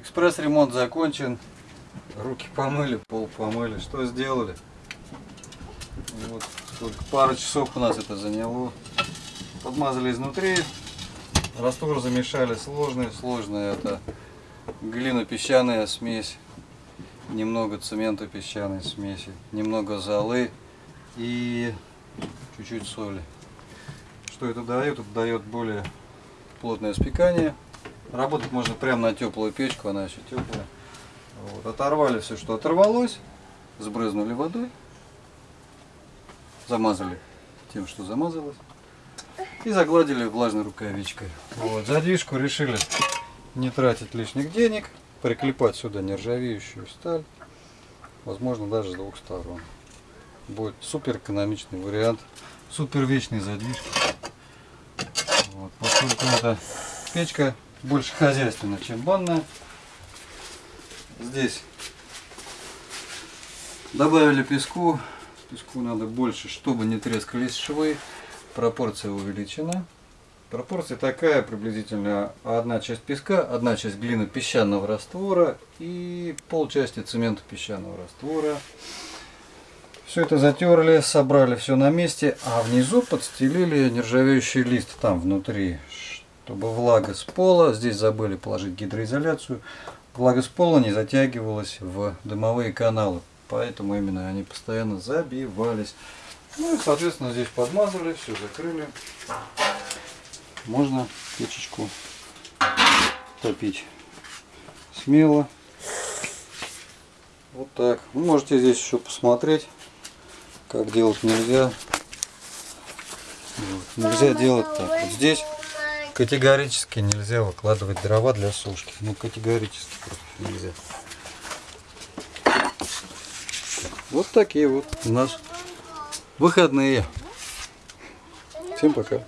Экспресс-ремонт закончен. Руки помыли, пол помыли. Что сделали? Вот только пару часов у нас это заняло. Подмазали изнутри. Раствор замешали сложный. Сложный это глина-песчаная смесь. Немного цемента песчаной смеси. Немного золы. И чуть-чуть соли. Что это дает? Это дает более плотное спекание. Работать можно прямо на теплую печку, она еще теплая. Вот. Оторвали все, что оторвалось, сбрызнули водой, замазали тем, что замазалось, и загладили влажной рукавичкой. Вот. Задвижку решили не тратить лишних денег, приклепать сюда нержавеющую сталь, возможно даже с двух сторон. Будет супер экономичный вариант, супер вечный задвижки. Вот. Поскольку это печка больше хозяйственная, чем банная. Здесь добавили песку. Песку надо больше, чтобы не трескались швы. Пропорция увеличена. Пропорция такая, приблизительно одна часть песка, одна часть глины песчаного раствора и полчасти цемента песчаного раствора. Все это затерли, собрали все на месте, а внизу подстелили нержавеющий лист там внутри, чтобы влага с пола, здесь забыли положить гидроизоляцию, влага с пола не затягивалась в дымовые каналы, поэтому именно они постоянно забивались. Ну и соответственно здесь подмазали, все закрыли. Можно печечку топить смело. Вот так. Вы можете здесь еще посмотреть, как делать нельзя. Вот. Нельзя делать так. Вот здесь Категорически нельзя выкладывать дрова для сушки. Ну, категорически нельзя. Вот такие вот у нас выходные. Всем пока.